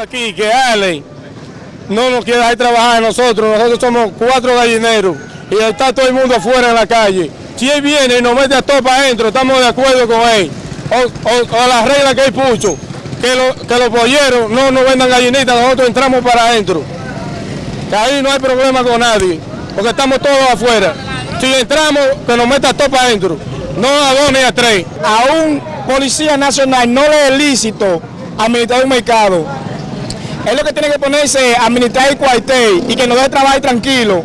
aquí que Ale no nos quiere dejar trabajar a nosotros. Nosotros somos cuatro gallineros y está todo el mundo afuera en la calle. Si él viene y nos mete a todo para adentro, estamos de acuerdo con él. O, o- o la regla que él puso, que, lo- que los polleros no nos vendan gallinitas, nosotros entramos para adentro. Que ahí no hay problema con nadie, porque estamos todos afuera. Si entramos, que nos meta todo para adentro. No a dos ni a tres. a un policía nacional no le es lícito administrar un mercado. Es lo que tiene que ponerse a administrar el cuartel y que nos deje trabajar tranquilo.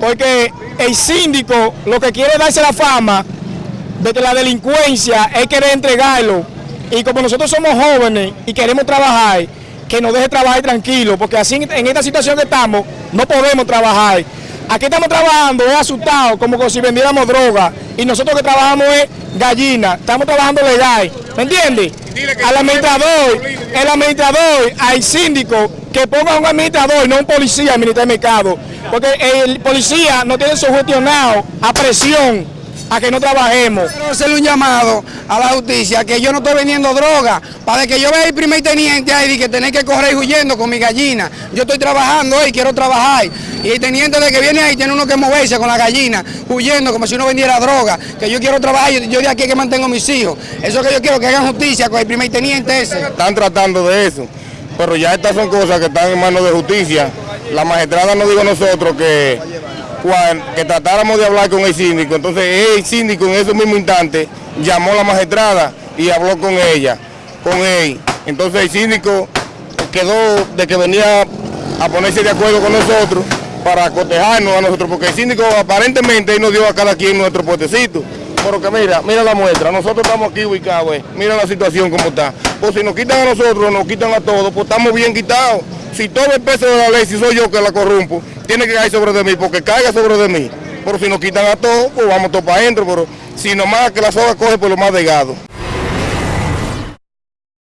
Porque el síndico lo que quiere es darse la fama de que la delincuencia es querer entregarlo. Y como nosotros somos jóvenes y queremos trabajar, que nos deje trabajar tranquilo, porque así en esta situación que estamos, no podemos trabajar. Aquí estamos trabajando, es asustado, como si vendiéramos droga. Y nosotros que trabajamos es gallina, estamos trabajando legal. ¿Me entiendes? Al administrador, el administrador, al síndico, que ponga un administrador, no un policía a administrar el mercado. Porque el policía no tiene sugestionado a presión a que no trabajemos. Quiero hacerle un llamado a la justicia que yo no estoy vendiendo droga para que yo vea el primer teniente ahí y que tener que correr huyendo con mi gallina. Yo estoy trabajando hoy, quiero trabajar. Y el teniente de que viene ahí tiene uno que moverse con la gallina, huyendo como si uno vendiera droga. Que yo quiero trabajar, yo, yo de aquí es que mantengo a mis hijos. Eso que yo quiero que hagan justicia con el primer teniente ese. Están tratando de eso, pero ya estas son cosas que están en manos de justicia. La magistrada nos dijo a nosotros que, que tratáramos de hablar con el síndico. Entonces el síndico en ese mismo instante llamó a la magistrada y habló con ella, con él. Entonces el síndico quedó de que venía a ponerse de acuerdo con nosotros para cotejarnos a nosotros, porque el síndico aparentemente nos dio a cada quien nuestro puestecito. Pero que mira, mira la muestra, nosotros estamos aquí ubicados, eh. mira la situación como está. Pues si nos quitan a nosotros, nos quitan a todos, pues estamos bien quitados. Si todo el peso de la ley, si soy yo que la corrompo, tiene que caer sobre de mí, porque caiga sobre de mí. Pero si nos quitan a todos, pues vamos todos para adentro, pero si nomás que la soga coge por lo más delgado.